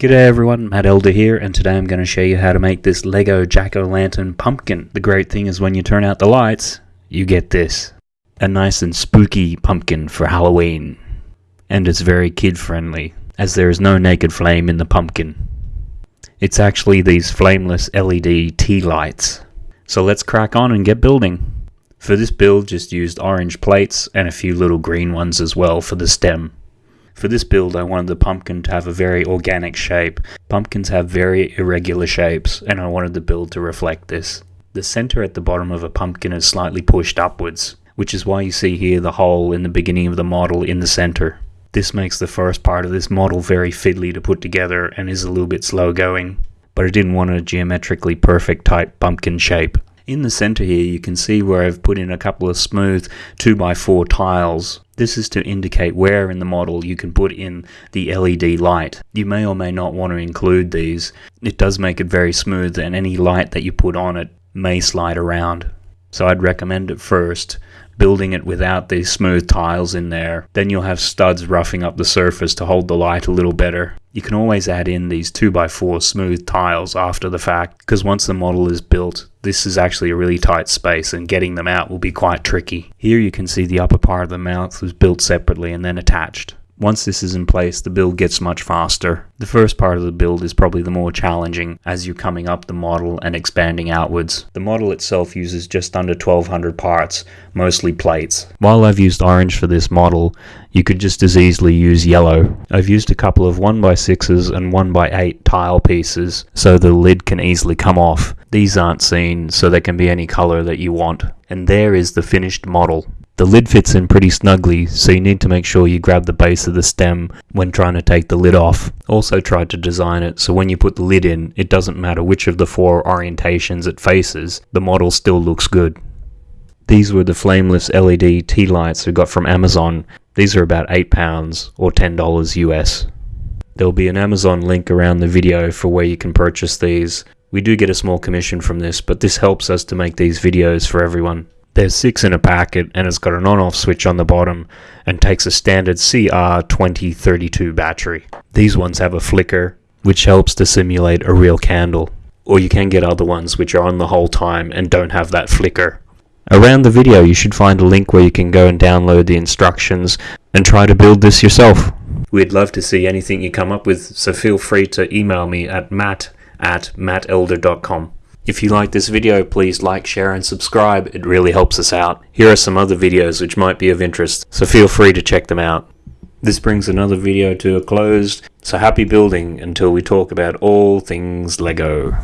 G'day everyone, Matt Elder here, and today I'm going to show you how to make this Lego Jack-O-Lantern pumpkin. The great thing is when you turn out the lights, you get this. A nice and spooky pumpkin for Halloween. And it's very kid-friendly, as there is no naked flame in the pumpkin. It's actually these flameless LED tea lights. So let's crack on and get building. For this build just used orange plates and a few little green ones as well for the stem. For this build I wanted the pumpkin to have a very organic shape. Pumpkins have very irregular shapes and I wanted the build to reflect this. The center at the bottom of a pumpkin is slightly pushed upwards, which is why you see here the hole in the beginning of the model in the center. This makes the first part of this model very fiddly to put together and is a little bit slow going, but I didn't want a geometrically perfect type pumpkin shape. In the center here you can see where I've put in a couple of smooth 2x4 tiles. This is to indicate where in the model you can put in the LED light. You may or may not want to include these. It does make it very smooth and any light that you put on it may slide around. So I'd recommend it first building it without these smooth tiles in there. Then you'll have studs roughing up the surface to hold the light a little better. You can always add in these 2x4 smooth tiles after the fact, because once the model is built, this is actually a really tight space and getting them out will be quite tricky. Here you can see the upper part of the mouth was built separately and then attached. Once this is in place, the build gets much faster. The first part of the build is probably the more challenging as you're coming up the model and expanding outwards. The model itself uses just under 1200 parts, mostly plates. While I've used orange for this model, you could just as easily use yellow. I've used a couple of 1x6s and 1x8 tile pieces so the lid can easily come off. These aren't seen so they can be any color that you want. And there is the finished model. The lid fits in pretty snugly, so you need to make sure you grab the base of the stem when trying to take the lid off. Also tried to design it so when you put the lid in, it doesn't matter which of the four orientations it faces, the model still looks good. These were the flameless LED tea lights we got from Amazon. These are about £8 or $10 US. There'll be an Amazon link around the video for where you can purchase these. We do get a small commission from this, but this helps us to make these videos for everyone. There's six in a packet and it's got an on-off switch on the bottom and takes a standard CR2032 battery. These ones have a flicker which helps to simulate a real candle. Or you can get other ones which are on the whole time and don't have that flicker. Around the video you should find a link where you can go and download the instructions and try to build this yourself. We'd love to see anything you come up with so feel free to email me at matt at mattelder.com. If you like this video, please like, share and subscribe. It really helps us out. Here are some other videos which might be of interest, so feel free to check them out. This brings another video to a close, so happy building until we talk about all things LEGO.